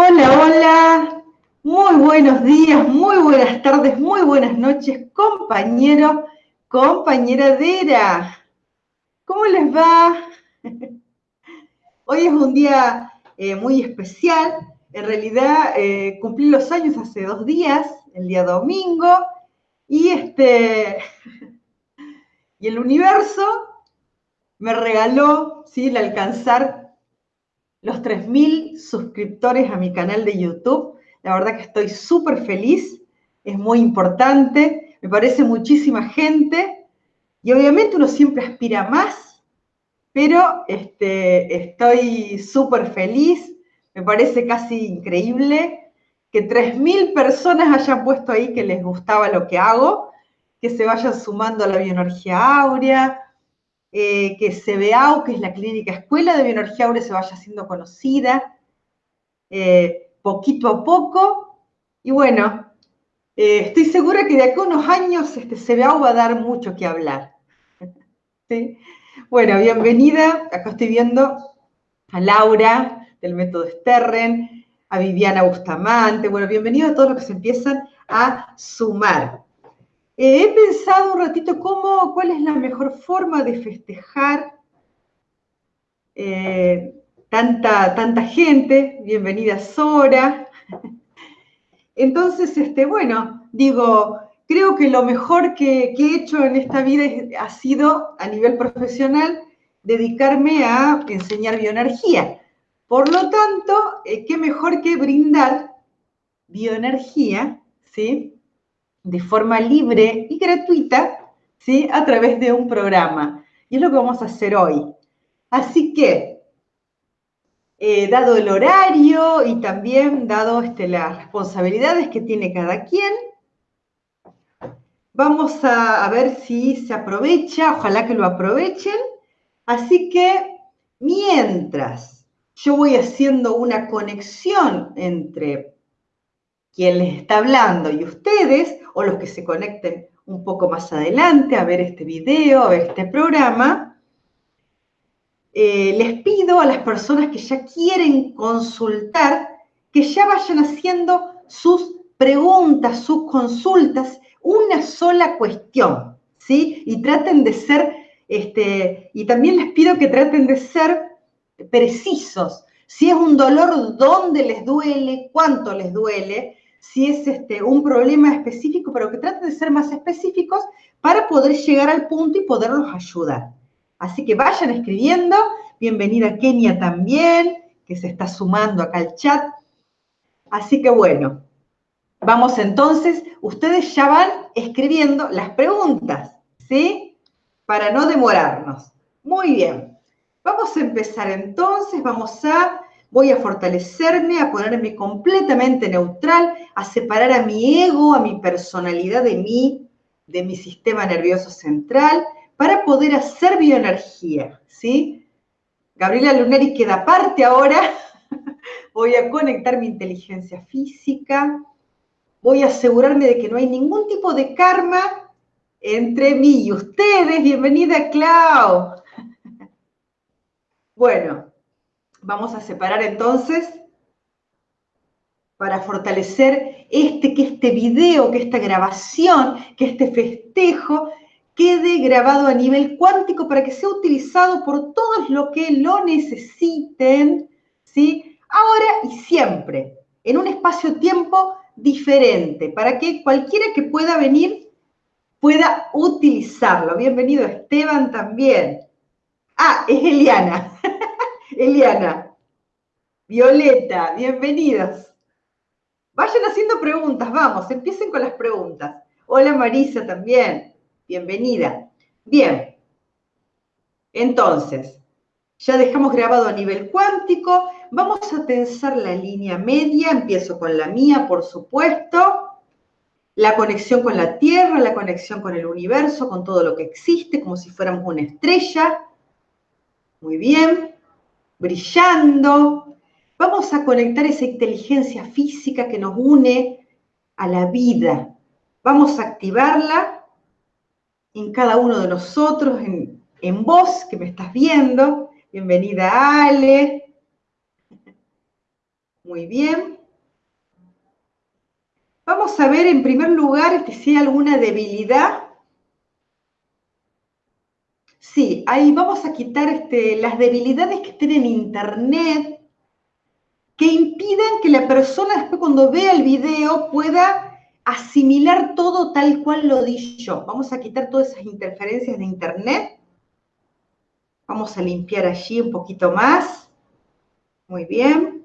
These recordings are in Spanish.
Hola, hola, muy buenos días, muy buenas tardes, muy buenas noches, compañero, compañera Dera. ¿Cómo les va? Hoy es un día eh, muy especial. En realidad eh, cumplí los años hace dos días, el día domingo, y este y el universo me regaló ¿sí? el alcanzar los 3.000 suscriptores a mi canal de YouTube. La verdad que estoy súper feliz, es muy importante, me parece muchísima gente y obviamente uno siempre aspira más, pero este, estoy súper feliz, me parece casi increíble que 3.000 personas hayan puesto ahí que les gustaba lo que hago, que se vayan sumando a la bioenergía áurea, eh, que CBAU, que es la clínica Escuela de Bioenergía Aurea, se vaya siendo conocida eh, poquito a poco. Y bueno, eh, estoy segura que de aquí a unos años este CBAU va a dar mucho que hablar. Bueno, bienvenida. Acá estoy viendo a Laura del método Sterren, a Viviana Bustamante. Bueno, bienvenido a todos los que se empiezan a sumar. Eh, he pensado un ratito cómo, cuál es la mejor forma de festejar eh, tanta, tanta gente. Bienvenida Sora. Entonces, este, bueno, digo, creo que lo mejor que, he hecho en esta vida ha sido, a nivel profesional, dedicarme a enseñar bioenergía. Por lo tanto, eh, qué mejor que brindar bioenergía, ¿sí? De forma libre y gratuita, ¿sí? A través de un programa. Y es lo que vamos a hacer hoy. Así que, eh, dado el horario y también dado este, las responsabilidades que tiene cada quien, vamos a, a ver si se aprovecha, ojalá que lo aprovechen. Así que, mientras yo voy haciendo una conexión entre quien les está hablando y ustedes, o los que se conecten un poco más adelante a ver este video, a ver este programa, eh, les pido a las personas que ya quieren consultar que ya vayan haciendo sus preguntas, sus consultas, una sola cuestión, ¿sí? Y traten de ser, este, y también les pido que traten de ser precisos. Si es un dolor, ¿dónde les duele? ¿Cuánto les duele? Si es este, un problema específico, pero que traten de ser más específicos para poder llegar al punto y poderlos ayudar. Así que vayan escribiendo. Bienvenida Kenia también, que se está sumando acá al chat. Así que bueno, vamos entonces, ustedes ya van escribiendo las preguntas, ¿sí? Para no demorarnos. Muy bien. Vamos a empezar entonces, vamos a voy a fortalecerme, a ponerme completamente neutral, a separar a mi ego, a mi personalidad de mí, de mi sistema nervioso central, para poder hacer bioenergía, ¿sí? Gabriela Lunari queda aparte ahora. voy a conectar mi inteligencia física. Voy a asegurarme de que no hay ningún tipo de karma entre mí y ustedes. Bienvenida, Clau. bueno, Vamos a separar entonces para fortalecer este, que este video, que esta grabación, que este festejo quede grabado a nivel cuántico para que sea utilizado por todos los que lo necesiten, ¿sí? Ahora y siempre, en un espacio-tiempo diferente, para que cualquiera que pueda venir pueda utilizarlo. Bienvenido Esteban también. Ah, es Eliana. Eliana, Violeta, bienvenidas. Vayan haciendo preguntas, vamos, empiecen con las preguntas. Hola Marisa también, bienvenida. Bien, entonces, ya dejamos grabado a nivel cuántico, vamos a tensar la línea media, empiezo con la mía, por supuesto, la conexión con la Tierra, la conexión con el universo, con todo lo que existe, como si fuéramos una estrella. Muy bien brillando. Vamos a conectar esa inteligencia física que nos une a la vida. Vamos a activarla en cada uno de nosotros, en, en vos que me estás viendo. Bienvenida Ale. Muy bien. Vamos a ver en primer lugar si hay alguna debilidad. Sí, ahí vamos a quitar este, las debilidades que estén en internet que impidan que la persona después cuando vea el video pueda asimilar todo tal cual lo di yo. Vamos a quitar todas esas interferencias de internet. Vamos a limpiar allí un poquito más. Muy bien.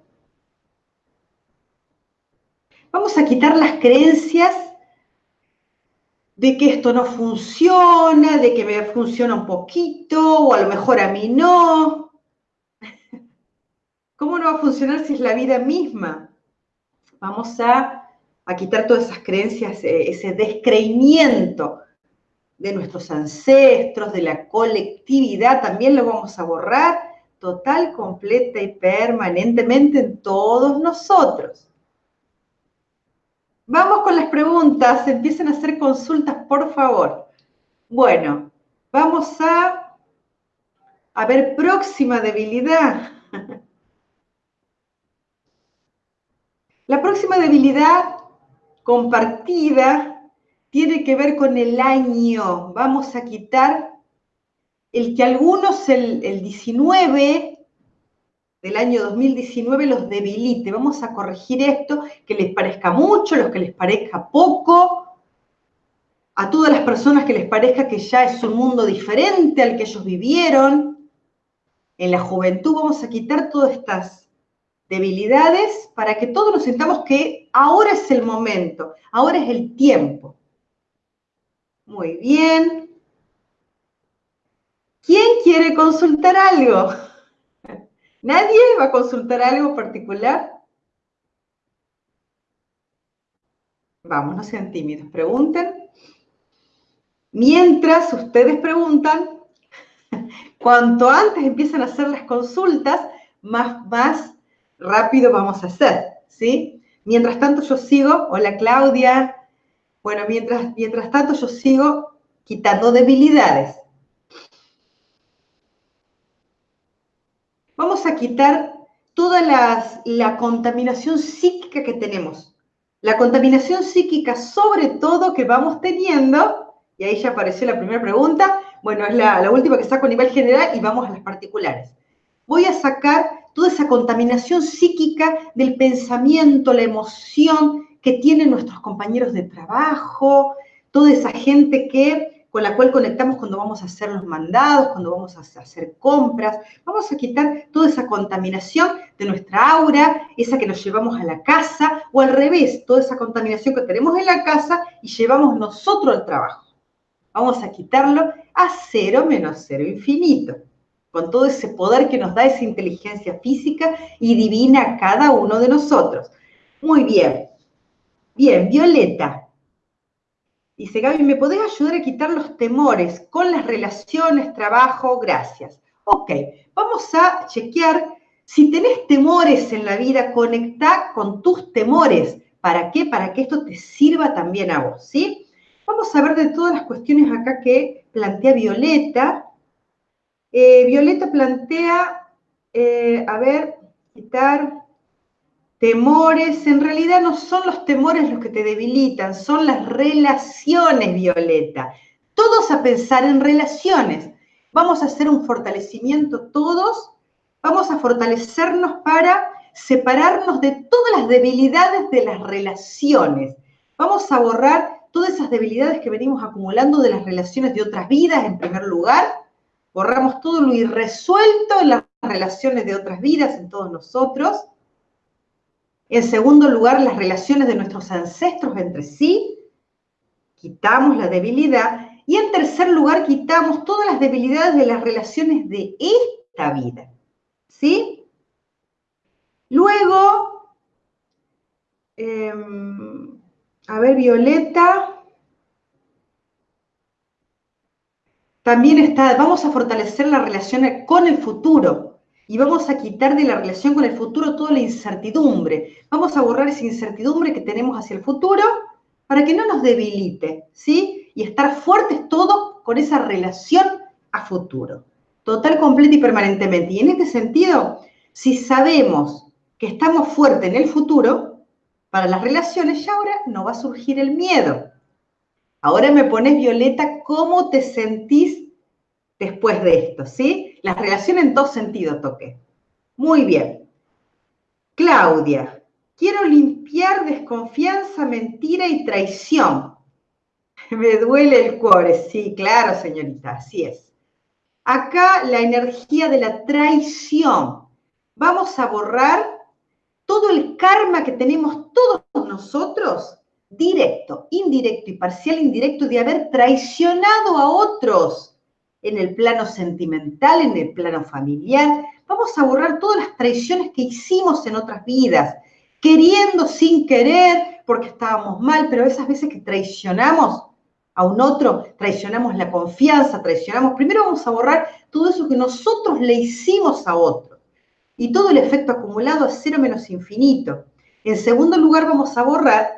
Vamos a quitar las creencias de que esto no funciona, de que me funciona un poquito, o a lo mejor a mí no. ¿Cómo no va a funcionar si es la vida misma? Vamos a, quitar todas esas creencias, eh, ese descreimiento de nuestros ancestros, de la colectividad, también lo vamos a borrar total, completa y permanentemente en todos nosotros. Vamos con las preguntas, empiecen a hacer consultas, por favor. Bueno, vamos a, a ver próxima debilidad. La próxima debilidad compartida tiene que ver con el año. Vamos a quitar el que algunos el, 19 del año 2019 los debilite. Vamos a corregir esto, que les parezca mucho, los que les parezca poco, a todas las personas que les parezca que ya es un mundo diferente al que ellos vivieron. En la juventud vamos a quitar todas estas debilidades para que todos nos sintamos que ahora es el momento, ahora es el tiempo. Muy bien. ¿Quién quiere consultar algo? ¿Nadie va a consultar algo particular? Vamos, no sean tímidos, pregunten. Mientras ustedes preguntan, cuanto antes empiezan a hacer las consultas, más, más rápido vamos a hacer, ¿sí? Mientras tanto yo sigo, hola Claudia, bueno, mientras, mientras tanto yo sigo quitando debilidades. Vamos a quitar toda la contaminación psíquica que tenemos. La contaminación psíquica, sobre todo, que vamos teniendo, y ahí ya apareció la primera pregunta, bueno, es la, la última que saco a nivel general y vamos a las particulares. Voy a sacar toda esa contaminación psíquica del pensamiento, la emoción que tienen nuestros compañeros de trabajo, toda esa gente que, con la cual conectamos cuando vamos a hacer los mandados, cuando vamos a hacer compras. Vamos a quitar toda esa contaminación de nuestra aura, esa que nos llevamos a la casa, o al revés, toda esa contaminación que tenemos en la casa y llevamos nosotros al trabajo. Vamos a quitarlo a cero menos cero infinito con todo ese poder que nos da esa inteligencia física y divina a cada uno de nosotros. Muy bien. Bien, Violeta. Dice, Gaby, ¿me podés ayudar a quitar los temores con las relaciones, trabajo? Gracias. Ok, vamos a chequear si tenés temores en la vida, conecta con tus temores. ¿Para qué? Para que esto te sirva también a vos, ¿sí? Vamos a ver de todas las cuestiones acá que plantea Violeta. Eh, Violeta plantea, eh, a ver, quitar temores. En realidad no son los temores los que te debilitan, son las relaciones, Violeta. Todos a pensar en relaciones. Vamos a hacer un fortalecimiento todos. Vamos a fortalecernos para separarnos de todas las debilidades de las relaciones. Vamos a borrar todas esas debilidades que venimos acumulando de las relaciones de otras vidas, en primer lugar borramos todo lo irresuelto en las relaciones de otras vidas, en todos nosotros. En segundo lugar, las relaciones de nuestros ancestros entre sí. Quitamos la debilidad. Y en tercer lugar, quitamos todas las debilidades de las relaciones de esta vida. ¿Sí? Luego, em, a ver, Violeta. También está, vamos a fortalecer la relación con el futuro y vamos a quitar de la relación con el futuro toda la incertidumbre. Vamos a borrar esa incertidumbre que tenemos hacia el futuro para que no nos debilite, ¿sí? Y estar fuertes todos con esa relación a futuro, total, completa y permanentemente. Y en este sentido, si sabemos que estamos fuertes en el futuro para las relaciones y ahora no va a surgir el miedo. Ahora me pones, Violeta, ¿cómo te sentís después de esto? ¿Sí? Las relaciones en dos sentidos toqué. Muy bien. Claudia, quiero limpiar desconfianza, mentira y traición. Me duele el cuore. Sí, claro, señorita, así es. Acá la energía de la traición. Vamos a borrar todo el karma que tenemos todos nosotros directo, indirecto y parcial indirecto de haber traicionado a otros en el plano sentimental, en el plano familiar. Vamos a borrar todas las traiciones que hicimos en otras vidas, queriendo sin querer, porque estábamos mal, pero esas veces que traicionamos a un otro, traicionamos la confianza, traicionamos, primero vamos a borrar todo eso que nosotros le hicimos a otro y todo el efecto acumulado a cero menos infinito. En segundo lugar, vamos a borrar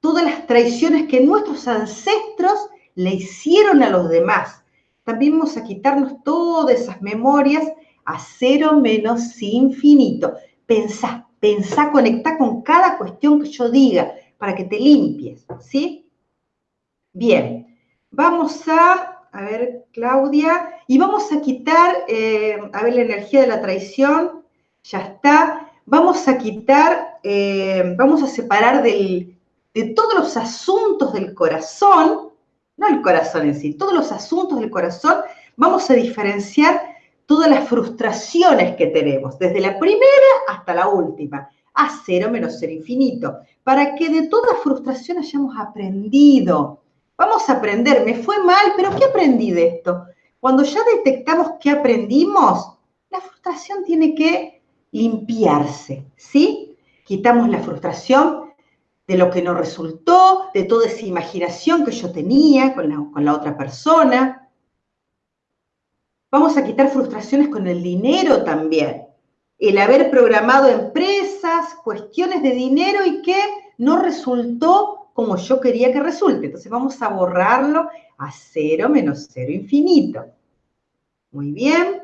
todas las traiciones que nuestros ancestros le hicieron a los demás. También vamos a quitarnos todas esas memorias a cero menos infinito. Pensá, pensá, conectá con cada cuestión que yo diga para que te limpies, ¿sí? Bien, vamos a, a ver, Claudia, y vamos a quitar, eh, a ver, la energía de la traición, ya está. Vamos a quitar, eh, vamos a separar del, de todos los asuntos del corazón, no el corazón en sí, todos los asuntos del corazón, vamos a diferenciar todas las frustraciones que tenemos, desde la primera hasta la última, a cero menos cero infinito, para que de toda frustración hayamos aprendido. Vamos a aprender, me fue mal, pero ¿qué aprendí de esto? Cuando ya detectamos qué aprendimos, la frustración tiene que limpiarse, ¿sí? Quitamos la frustración de lo que no resultó, de toda esa imaginación que yo tenía con la, con la otra persona. Vamos a quitar frustraciones con el dinero también. El haber programado empresas, cuestiones de dinero y que no resultó como yo quería que resulte. Entonces vamos a borrarlo a cero menos cero infinito. Muy bien.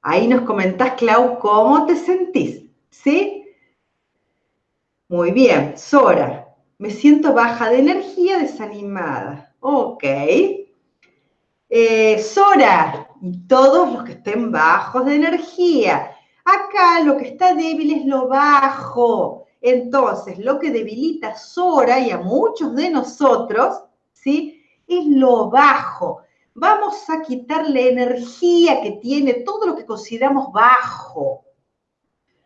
Ahí nos comentás, Clau, cómo te sentís. ¿Sí? Muy bien, Sora, me siento baja de energía, desanimada. Ok. Eh, Sora, y todos los que estén bajos de energía. Acá lo que está débil es lo bajo. Entonces, lo que debilita a Sora y a muchos de nosotros, ¿sí? Es lo bajo. Vamos a quitarle energía que tiene todo lo que consideramos bajo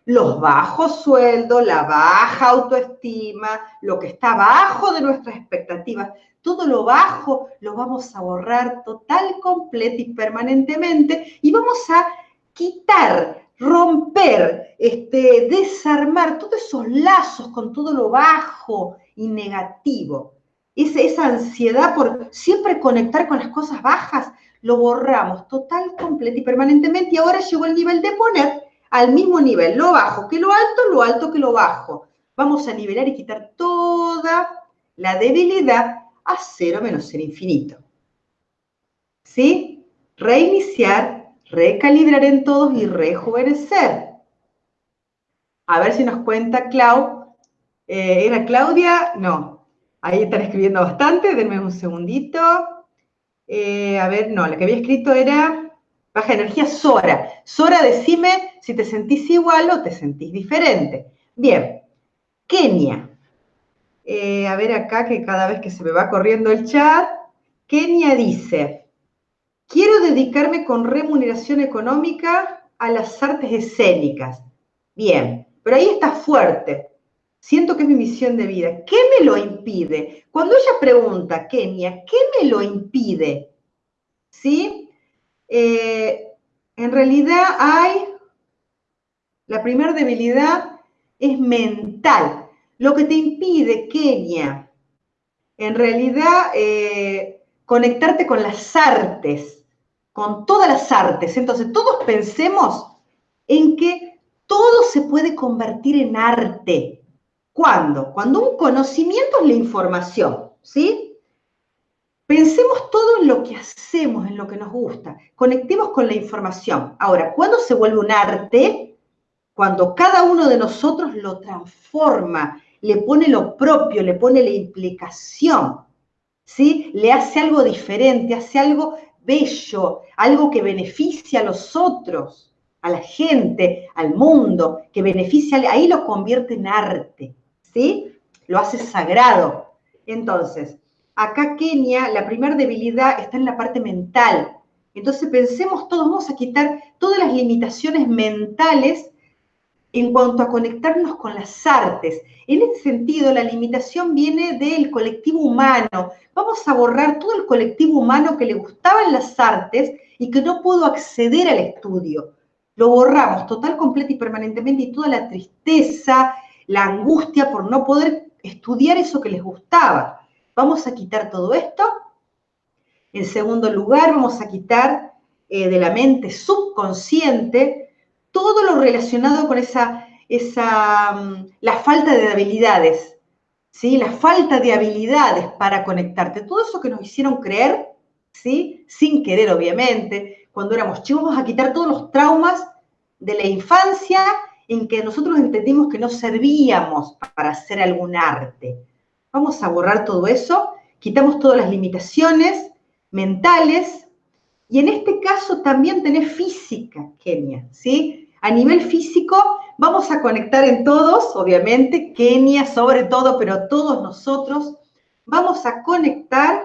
los bajos sueldos, la baja autoestima, lo que está bajo de nuestras expectativas, todo lo bajo lo vamos a borrar total, completo y permanentemente y vamos a quitar, romper, este, desarmar todos esos lazos con todo lo bajo y negativo. Esa ansiedad por siempre conectar con las cosas bajas, lo borramos total, completo y permanentemente y ahora llegó el nivel de poner al mismo nivel, lo bajo que lo alto, lo alto que lo bajo. Vamos a nivelar y quitar toda la debilidad a cero menos ser infinito. ¿Sí? Reiniciar, recalibrar en todos y rejuvenecer. A ver si nos cuenta Clau. Eh, ¿Era Claudia? No. Ahí están escribiendo bastante, denme un segundito. Eh, a ver, no, la que había escrito era Baja energía, Sora. Sora, decime si te sentís igual o te sentís diferente. Bien, Kenia. Eh, a ver acá que cada vez que se me va corriendo el chat, Kenia dice, quiero dedicarme con remuneración económica a las artes escénicas. Bien, pero ahí está fuerte. Siento que es mi misión de vida. ¿Qué me lo impide? Cuando ella pregunta, Kenia, ¿qué me lo impide? ¿Sí? Eh, en realidad hay, la primera debilidad es mental. Lo que te impide, Kenia, en realidad eh, conectarte con las artes, con todas las artes. Entonces, todos pensemos en que todo se puede convertir en arte. ¿Cuándo? Cuando un conocimiento es la información, ¿sí? Pensemos todo en lo que hacemos, en lo que nos gusta. Conectemos con la información. Ahora, ¿cuándo se vuelve un arte? Cuando cada uno de nosotros lo transforma, le pone lo propio, le pone la implicación, ¿sí? Le hace algo diferente, hace algo bello, algo que beneficia a los otros, a la gente, al mundo, que beneficia, ahí lo convierte en arte, ¿sí? Lo hace sagrado. Entonces, acá Kenia, la primera debilidad está en la parte mental. Entonces pensemos todos, vamos a quitar todas las limitaciones mentales en cuanto a conectarnos con las artes. En ese sentido, la limitación viene del colectivo humano. Vamos a borrar todo el colectivo humano que le gustaban las artes y que no pudo acceder al estudio. Lo borramos total, completa y permanentemente y toda la tristeza, la angustia por no poder estudiar eso que les gustaba. Vamos a quitar todo esto. En segundo lugar, vamos a quitar eh, de la mente subconsciente todo lo relacionado con esa, esa, mm, la falta de habilidades, ¿sí? La falta de habilidades para conectarte. Todo eso que nos hicieron creer, ¿sí? Sin querer, obviamente, cuando éramos chicos, vamos a quitar todos los traumas de la infancia en que nosotros entendimos que no servíamos para hacer algún arte. Vamos a borrar todo eso, quitamos todas las limitaciones mentales y en este caso también tenés física, Kenia, ¿sí? A nivel físico vamos a conectar en todos, obviamente, Kenia sobre todo, pero todos nosotros vamos a conectar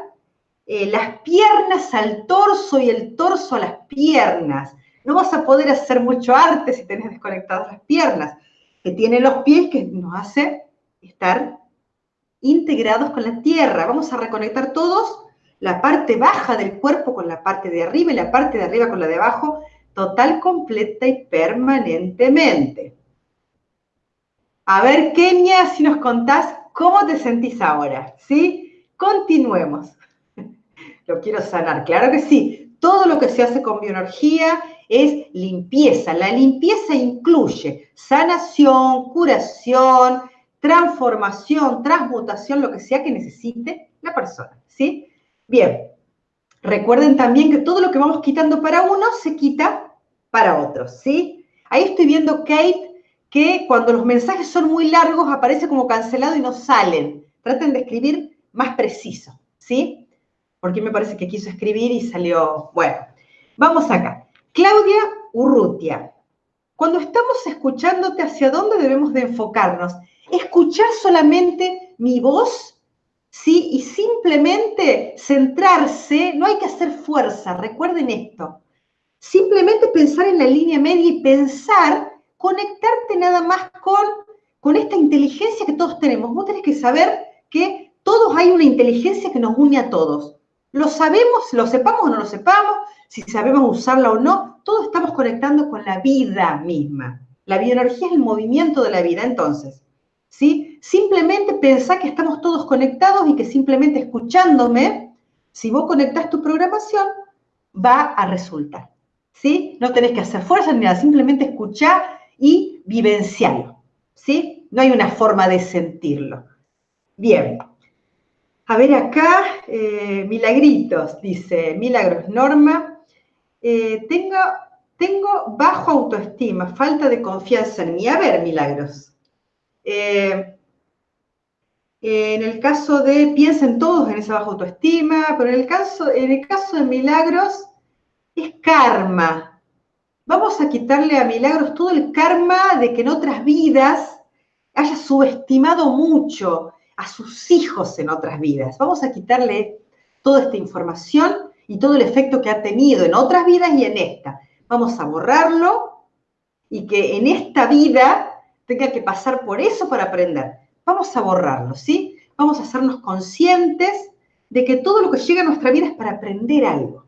eh, las piernas al torso y el torso a las piernas. No vas a poder hacer mucho arte si tenés desconectadas las piernas, que tienen los pies que nos hace estar integrados con la tierra. Vamos a reconectar todos la parte baja del cuerpo con la parte de arriba y la parte de arriba con la de abajo, total, completa y permanentemente. A ver, Kenia, si nos contás cómo te sentís ahora, ¿sí? Continuemos. Lo quiero sanar, claro que sí. Todo lo que se hace con bioenergía es limpieza. La limpieza incluye sanación, curación, transformación, transmutación, lo que sea que necesite la persona, ¿sí? Bien, recuerden también que todo lo que vamos quitando para uno se quita para otros, ¿sí? Ahí estoy viendo, Kate, que cuando los mensajes son muy largos aparece como cancelado y no salen. Traten de escribir más preciso, ¿sí? Porque me parece que quiso escribir y salió, bueno, vamos acá. Claudia Urrutia, cuando estamos escuchándote, ¿hacia dónde debemos de enfocarnos? Escuchar solamente mi voz, ¿sí? Y simplemente centrarse, no hay que hacer fuerza, recuerden esto. Simplemente pensar en la línea media y pensar, conectarte nada más con, con esta inteligencia que todos tenemos. Vos tenés que saber que todos hay una inteligencia que nos une a todos. Lo sabemos, lo sepamos o no lo sepamos, si sabemos usarla o no, todos estamos conectando con la vida misma. La bioenergía es el movimiento de la vida. Entonces, ¿sí? Simplemente pensá que estamos todos conectados y que simplemente escuchándome, si vos conectás tu programación, va a resultar, ¿sí? No tenés que hacer fuerza ni nada, simplemente escuchar y vivenciarlo, ¿sí? No hay una forma de sentirlo. Bien. A ver acá, eh, milagritos, dice Milagros Norma. Eh, tengo, tengo bajo autoestima, falta de confianza en mí. A ver, Milagros, eh, en el caso de, piensen todos en esa baja autoestima, pero en el caso, en el caso de Milagros es karma. Vamos a quitarle a Milagros todo el karma de que en otras vidas haya subestimado mucho a sus hijos en otras vidas. Vamos a quitarle toda esta información y todo el efecto que ha tenido en otras vidas y en esta. Vamos a borrarlo y que en esta vida tenga que pasar por eso para aprender. Vamos a borrarlo, ¿sí? Vamos a hacernos conscientes de que todo lo que llega a nuestra vida es para aprender algo,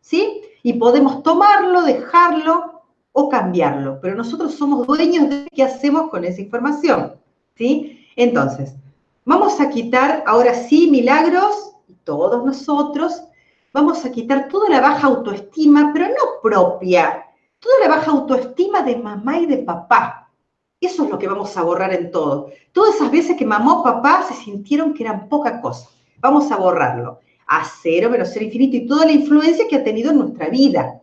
¿sí? Y podemos tomarlo, dejarlo o cambiarlo, pero nosotros somos dueños de qué hacemos con esa información, ¿sí? Entonces, vamos a quitar, ahora sí, milagros, todos nosotros, vamos a quitar toda la baja autoestima, pero no propia, toda la baja autoestima de mamá y de papá, eso es lo que vamos a borrar en todo. Todas esas veces que mamá o papá se sintieron que eran poca cosa. Vamos a borrarlo. a cero menos cero infinito y toda la influencia que ha tenido en nuestra vida.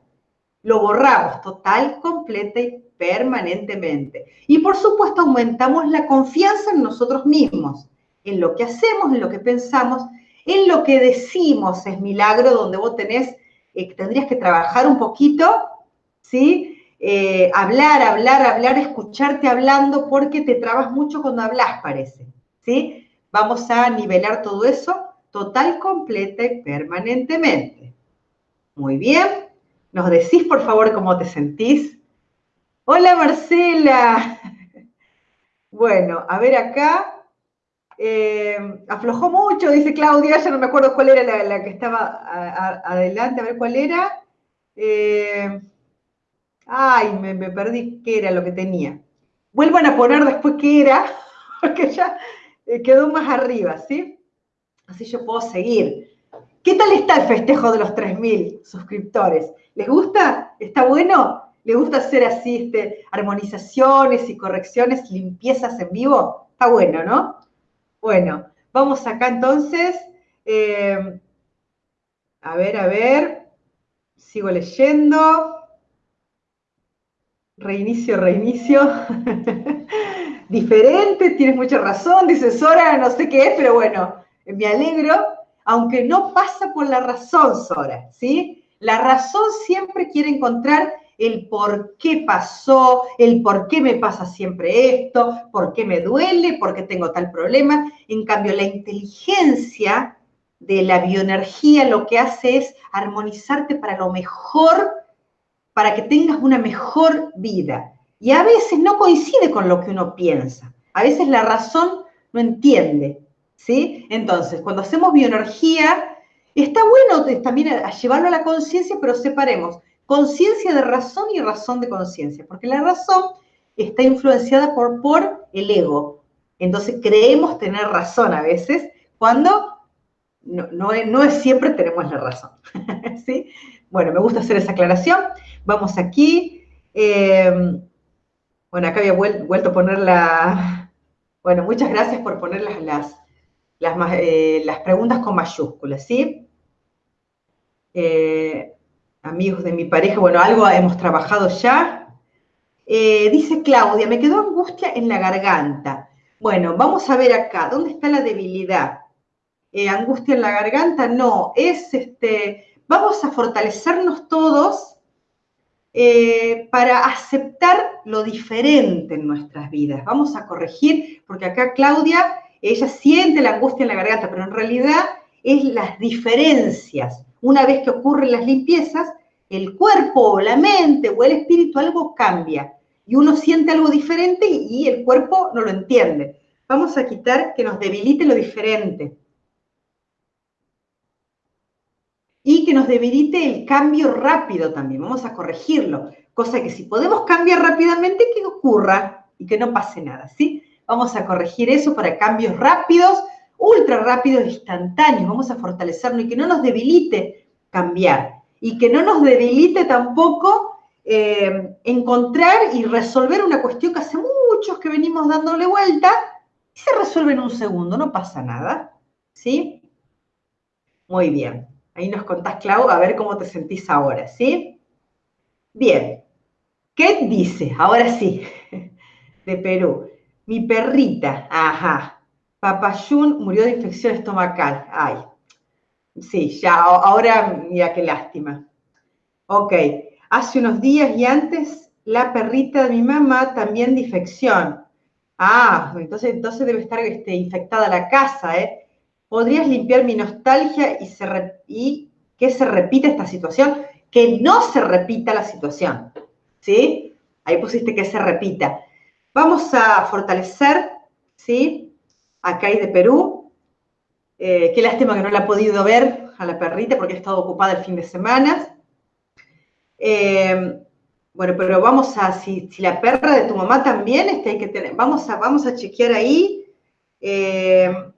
Lo borramos total, completa y permanentemente. Y por supuesto aumentamos la confianza en nosotros mismos, en lo que hacemos, en lo que pensamos, en lo que decimos. Es milagro donde vos tenés, eh, tendrías que trabajar un poquito, ¿sí? Eh, hablar, hablar, hablar, escucharte hablando, porque te trabas mucho cuando hablas, parece, ¿sí? Vamos a nivelar todo eso total, completa y permanentemente. Muy bien. ¿Nos decís, por favor, cómo te sentís? Hola, Marcela. Bueno, a ver acá. Eh, aflojó mucho, dice Claudia, ya no me acuerdo cuál era la, que estaba adelante, a ver cuál era. Eh, ay, me, perdí qué era lo que tenía. Vuelvan a poner después qué era, porque ya eh, quedó más arriba, ¿sí? Así yo puedo seguir. ¿Qué tal está el festejo de los 3.000 suscriptores? ¿Les gusta? ¿Está bueno? ¿Les gusta hacer así este, armonizaciones y correcciones, limpiezas en vivo? Está bueno, ¿no? Bueno, vamos acá entonces. Eh, a ver, a ver. Sigo leyendo. Reinicio, reinicio. Diferente, tienes mucha razón, dice Sora, no sé qué es, pero bueno, me alegro, aunque no pasa por la razón, Sora, ¿sí? La razón siempre quiere encontrar el por qué pasó, el por qué me pasa siempre esto, por qué me duele, por qué tengo tal problema. En cambio, la inteligencia de la bioenergía lo que hace es armonizarte para lo mejor, para que tengas una mejor vida. Y a veces no coincide con lo que uno piensa. A veces la razón no entiende. ¿sí? Entonces, cuando hacemos bioenergía, está bueno también llevarlo a la conciencia, pero separemos conciencia de razón y razón de conciencia, porque la razón está influenciada por, por el ego. Entonces creemos tener razón a veces, cuando no, no, es siempre tenemos la razón. ¿sí? Bueno, me gusta hacer esa aclaración. Vamos aquí. Eh, bueno, acá había vuelto a poner la... Bueno, muchas gracias por poner las, eh, las, preguntas con mayúsculas, ¿sí? Eh, amigos de mi pareja, bueno, algo hemos trabajado ya. Eh, dice Claudia, me quedó angustia en la garganta. Bueno, vamos a ver acá, ¿dónde está la debilidad? angustia en la garganta, no, es este, vamos a fortalecernos todos para aceptar lo diferente en nuestras vidas. Vamos a corregir, porque acá Claudia ella siente la angustia en la garganta, pero en realidad es las diferencias. Una vez que ocurren las limpiezas, el cuerpo o la mente o el espíritu algo cambia y uno siente algo diferente y el cuerpo no lo entiende. Vamos a quitar que nos debilite lo diferente. Y que nos debilite el cambio rápido también. Vamos a corregirlo. Cosa que si podemos cambiar rápidamente, que ocurra y que no pase nada, ¿sí? Vamos a corregir eso para cambios rápidos, ultra rápidos, instantáneos. Vamos a fortalecerlo y que no nos debilite cambiar. Y que no nos debilite tampoco eh, encontrar y resolver una cuestión que hace muchos que venimos dándole vuelta y se resuelve en un segundo, no pasa nada. ¿Sí? Muy bien. Ahí nos contás, Clau, a ver cómo te sentís ahora, ¿sí? Bien. ¿Qué dice? Ahora sí, de Perú. Mi perrita, ajá. Papayún murió de infección estomacal. Ay, sí, ya, ahora mira qué lástima. Ok, hace unos días y antes la perrita de mi mamá también de infección. Ah, entonces, entonces debe estar este, infectada la casa, ¿eh? ¿Podrías limpiar mi nostalgia y, que se repita esta situación? Que no se repita la situación, ¿sí? Ahí pusiste que se repita. Vamos a fortalecer, ¿sí? Acá hay de Perú. Eh, qué lástima que no la he podido ver a la perrita porque ha estado ocupada el fin de semana. Eh, bueno, pero vamos a, si, la perra de tu mamá también, vamos a, vamos a chequear ahí. Eh,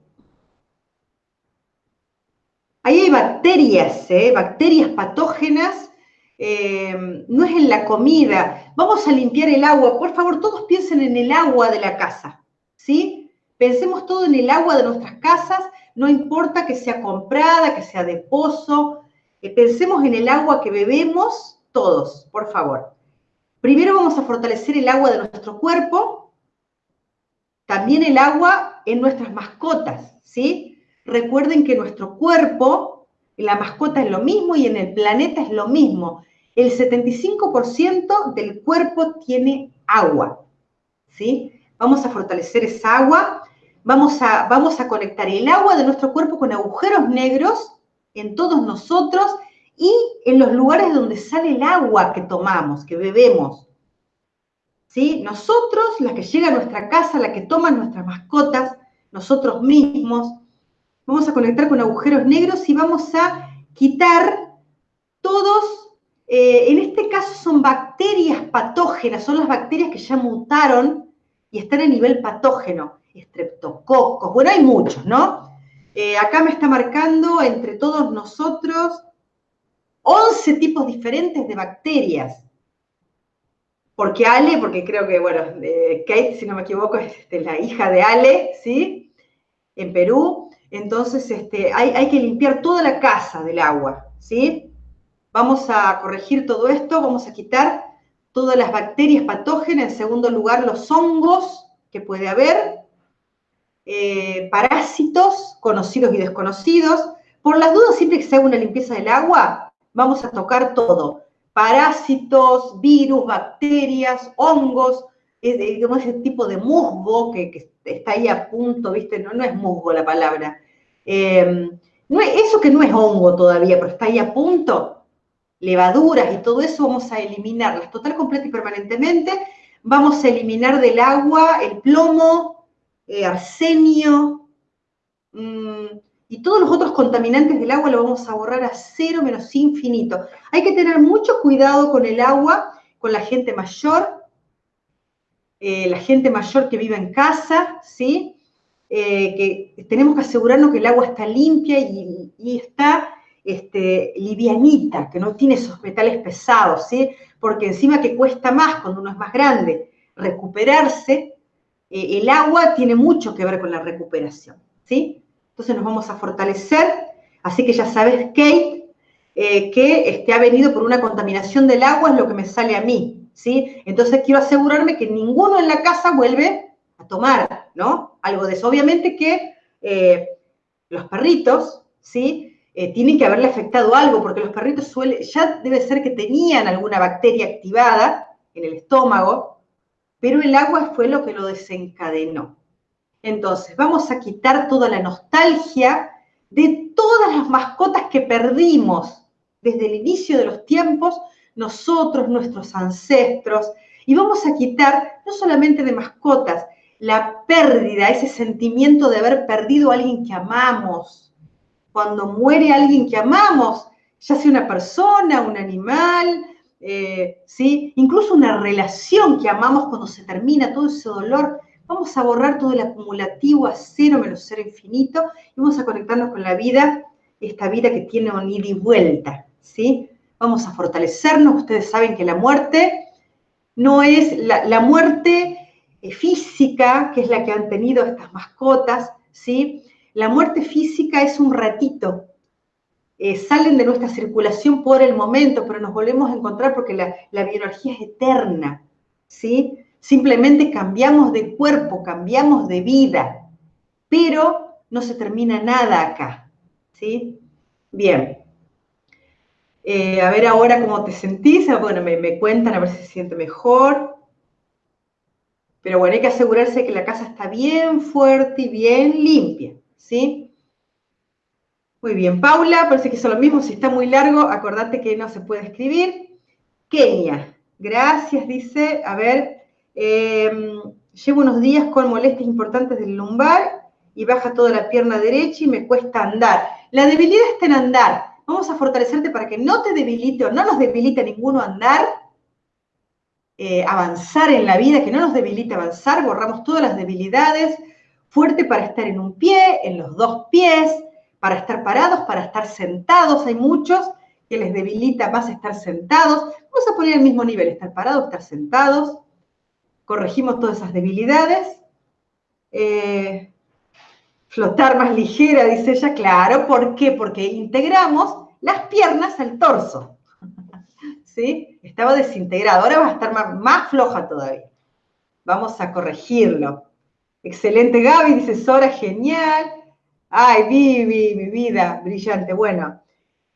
ahí hay bacterias, bacterias patógenas eh, no es en la comida. Vamos a limpiar el agua. Por favor, todos piensen en el agua de la casa, ¿sí? Pensemos todo en el agua de nuestras casas no importa que sea comprada, que sea de pozo, eh, pensemos en el agua que bebemos todos, por favor. Primero vamos a fortalecer el agua de nuestro cuerpo, también el agua en nuestras mascotas, ¿sí? Recuerden que nuestro cuerpo, la mascota es lo mismo y en el planeta es lo mismo. El 75% del cuerpo tiene agua, ¿sí? Vamos a fortalecer esa agua, vamos a, vamos a conectar el agua de nuestro cuerpo con agujeros negros en todos nosotros y en los lugares donde sale el agua que tomamos, que bebemos. ¿Sí? Nosotros, la que llega a nuestra casa, la que toman nuestras mascotas, nosotros mismos, vamos a conectar con agujeros negros y vamos a quitar todos, eh, en este caso son bacterias patógenas, son las bacterias que ya mutaron y están a nivel patógeno, estreptococos, bueno, hay muchos, ¿no? Eh, acá me está marcando entre todos nosotros 11 tipos diferentes de bacterias. Porque Ale, porque creo que, bueno, Kate, si no me equivoco, es este, la hija de Ale, ¿sí? En Perú. Entonces, este, hay, que limpiar toda la casa del agua, ¿sí? Vamos a corregir todo esto, vamos a quitar todas las bacterias patógenas, en segundo lugar los hongos que puede haber, eh, parásitos conocidos y desconocidos. Por las dudas, siempre que se haga una limpieza del agua, vamos a tocar todo. Parásitos, virus, bacterias, hongos, digamos, ese tipo de musgo que, está ahí a punto, ¿viste? No es musgo la palabra. Em, no eso que no es hongo todavía, pero está ahí a punto, levaduras y todo eso vamos a eliminarlas total, completa y permanentemente. Vamos a eliminar del agua el plomo, eh, arsenio, mmm, y todos los otros contaminantes del agua lo vamos a borrar a cero menos infinito. Hay que tener mucho cuidado con el agua, con la gente mayor, eh, la gente mayor que vive en casa, ¿sí? Eh, que tenemos que asegurarnos que el agua está limpia y, está este, livianita, que no tiene esos metales pesados, ¿sí? Porque encima que cuesta más cuando uno es más grande recuperarse, eh, el agua tiene mucho que ver con la recuperación, ¿sí? Entonces nos vamos a fortalecer. Así que ya sabes, Kate, eh, que este, ha venido por una contaminación del agua, es lo que me sale a mí, ¿sí? Entonces quiero asegurarme que ninguno en la casa vuelve a tomar, ¿no? Algo de eso. Obviamente que eh, los perritos, ¿sí? Eh, tienen que haberle afectado algo, porque los perritos suelen, ya debe ser que tenían alguna bacteria activada en el estómago, pero el agua fue lo que lo desencadenó. Entonces, vamos a quitar toda la nostalgia de todas las mascotas que perdimos desde el inicio de los tiempos, nosotros, nuestros ancestros, y vamos a quitar no solamente de mascotas, la pérdida, ese sentimiento de haber perdido a alguien que amamos. Cuando muere alguien que amamos, ya sea una persona, un animal, eh, ¿sí? incluso una relación que amamos cuando se termina todo ese dolor, Vamos a borrar todo el acumulativo a cero menos cero infinito y vamos a conectarnos con la vida, esta vida que tiene un ida y vuelta, ¿sí? Vamos a fortalecernos. Ustedes saben que la muerte no es la, muerte física, que es la que han tenido estas mascotas, ¿sí? La muerte física es un ratito. Eh, salen de nuestra circulación por el momento, pero nos volvemos a encontrar porque la, la biología es eterna, ¿sí? Simplemente cambiamos de cuerpo, cambiamos de vida, pero no se termina nada acá. ¿Sí? Bien. Eh, a ver ahora cómo te sentís. Ah, bueno, me, me cuentan a ver si se siente mejor. Pero bueno, hay que asegurarse que la casa está bien fuerte y bien limpia. ¿Sí? Muy bien, Paula, parece que es lo mismo. Si está muy largo, acordate que no se puede escribir. Kenia, gracias, dice. A ver, Em, llevo unos días con molestias importantes del lumbar y baja toda la pierna derecha y me cuesta andar. La debilidad está en andar. Vamos a fortalecerte para que no te debilite o no nos debilite ninguno andar, eh, avanzar en la vida, que no nos debilite avanzar, borramos todas las debilidades, fuerte para estar en un pie, en los dos pies, para estar parados, para estar sentados. Hay muchos que les debilita más estar sentados. Vamos a poner el mismo nivel, estar parados, estar sentados corregimos todas esas debilidades. Eh, flotar más ligera, dice ella, claro, ¿por qué? Porque integramos las piernas al torso. ¿Sí? Estaba desintegrado, ahora va a estar más, floja todavía. Vamos a corregirlo. Excelente, Gaby, dice Sora, genial. Ay, Vivi, mi vida, brillante. Bueno,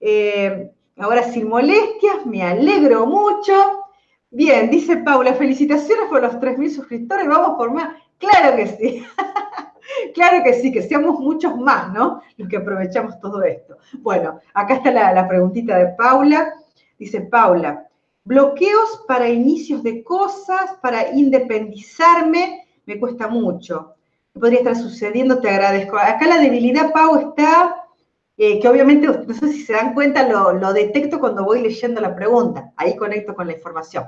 eh, ahora sin molestias, me alegro mucho. Bien, dice Paula, felicitaciones por los 3.000 suscriptores, vamos por más. Claro que sí. Claro que sí, que seamos muchos más, ¿no? Los que aprovechamos todo esto. Bueno, acá está la, preguntita de Paula. Dice Paula, bloqueos para inicios de cosas, para independizarme, me cuesta mucho. ¿Qué podría estar sucediendo? Te agradezco. Acá la debilidad, Pau, está, eh, que obviamente, no sé si se dan cuenta, lo, detecto cuando voy leyendo la pregunta. Ahí conecto con la información.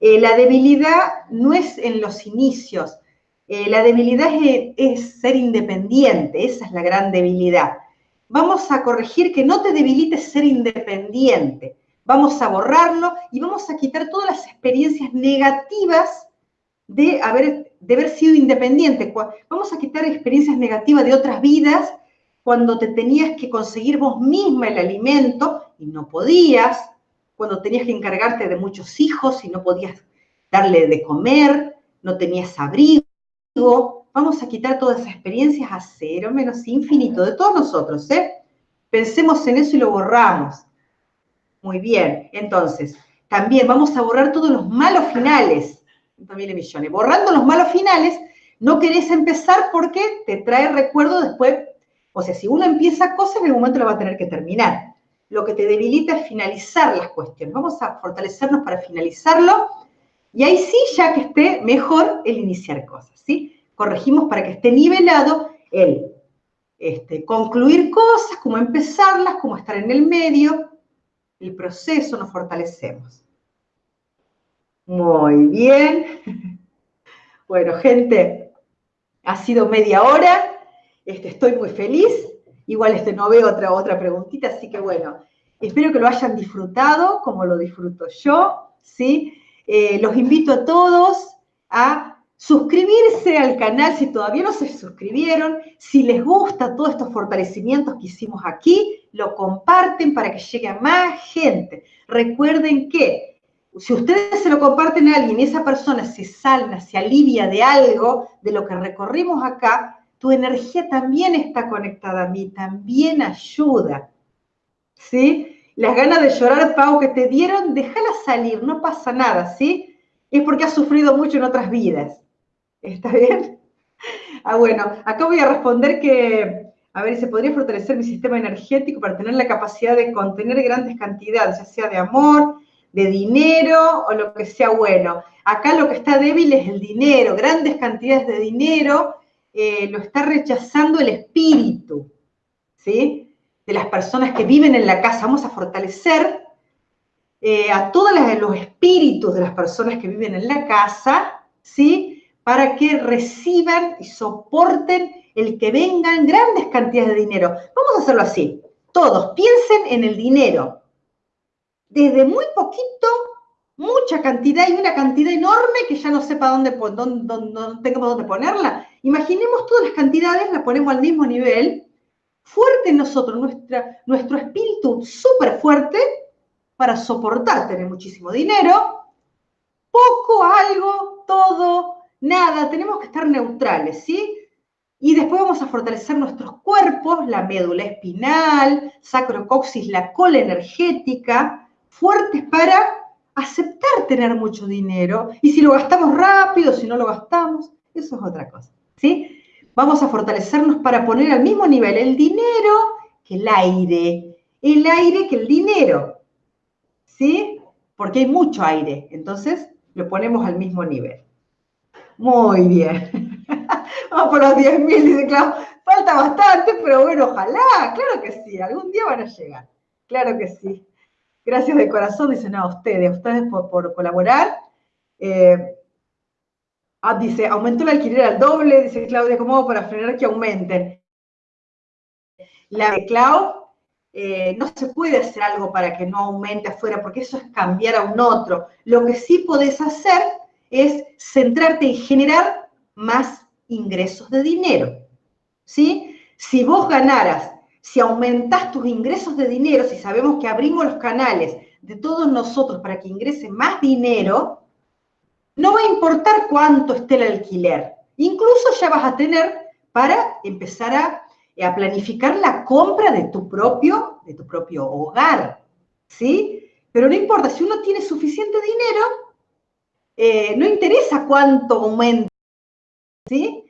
Eh, la debilidad no es en los inicios, eh, la debilidad es, ser independiente, esa es la gran debilidad. Vamos a corregir que no te debilite ser independiente. Vamos a borrarlo y vamos a quitar todas las experiencias negativas de haber, de haber sido independiente. Vamos a quitar experiencias negativas de otras vidas cuando te tenías que conseguir vos misma el alimento y no podías, cuando tenías que encargarte de muchos hijos y no podías darle de comer, no tenías abrigo vamos a quitar todas esas experiencias a cero menos infinito de todos nosotros, ¿eh? Pensemos en eso y lo borramos. Muy bien, entonces, también vamos a borrar todos los malos finales. También millones. Borrando los malos finales, no querés empezar porque te trae recuerdo después. O sea, si uno empieza cosas, en algún momento lo va a tener que terminar. Lo que te debilita es finalizar las cuestiones. Vamos a fortalecernos para finalizarlo y ahí sí, ya que esté mejor el iniciar cosas, ¿sí? Corregimos para que esté nivelado el este, concluir cosas, como empezarlas, como estar en el medio, el proceso nos fortalecemos. Muy bien. Bueno, gente, ha sido media hora. Este, estoy muy feliz. Igual este, no veo otra, otra preguntita, así que bueno, espero que lo hayan disfrutado como lo disfruto yo, ¿sí? Eh, los invito a todos a suscribirse al canal si todavía no se suscribieron. Si les gusta todos estos fortalecimientos que hicimos aquí, lo comparten para que llegue a más gente. Recuerden que si ustedes se lo comparten a alguien y esa persona se salva, se alivia de algo, de lo que recorrimos acá, tu energía también está conectada a mí, también ayuda. ¿Sí? Las ganas de llorar, Pau, que te dieron, déjala salir, no pasa nada, ¿sí? Es porque has sufrido mucho en otras vidas. ¿Está bien? Ah, bueno, acá voy a responder que, a ver, ¿se podría fortalecer mi sistema energético para tener la capacidad de contener grandes cantidades, ya sea de amor, de dinero o lo que sea bueno? Acá lo que está débil es el dinero, grandes cantidades de dinero eh, lo está rechazando el espíritu, ¿sí? de las personas que viven en la casa, vamos a fortalecer eh, a todos los espíritus de las personas que viven en la casa, ¿sí? Para que reciban y soporten el que vengan grandes cantidades de dinero. Vamos a hacerlo así. Todos piensen en el dinero. Desde muy poquito, mucha cantidad y una cantidad enorme que ya no sepa dónde, dónde, ponerla. Imaginemos todas las cantidades, las ponemos al mismo nivel fuerte en nosotros, nuestro espíritu súper fuerte para soportar tener muchísimo dinero, poco, algo, todo, nada, tenemos que estar neutrales, ¿sí? Y después vamos a fortalecer nuestros cuerpos, la médula espinal, sacrocoxis, la cola energética, fuertes para aceptar tener mucho dinero. Y si lo gastamos rápido, si no lo gastamos, eso es otra cosa, ¿sí? vamos a fortalecernos para poner al mismo nivel el dinero que el aire, el aire que el dinero, ¿sí? Porque hay mucho aire, entonces lo ponemos al mismo nivel. Muy bien. Vamos por los 10.000, dice Clau. Falta bastante, pero bueno, ojalá, claro que sí, algún día van a llegar. Claro que sí. Gracias de corazón, dicen a ustedes, a ustedes por, colaborar. Eh, Ah, dice, aumentó el alquiler al doble, dice Claudia, ¿cómo para frenar que aumenten? La de Clau, eh, no se puede hacer algo para que no aumente afuera, porque eso es cambiar a un otro. Lo que sí podés hacer es centrarte en generar más ingresos de dinero. ¿Sí? Si vos ganaras, si aumentás tus ingresos de dinero, si sabemos que abrimos los canales de todos nosotros para que ingrese más dinero, no va a importar cuánto esté el alquiler. Incluso ya vas a tener para empezar a, planificar la compra de tu propio, de tu propio hogar. ¿Sí? Pero no importa, si uno tiene suficiente dinero, eh, no interesa cuánto aumenta, ¿sí?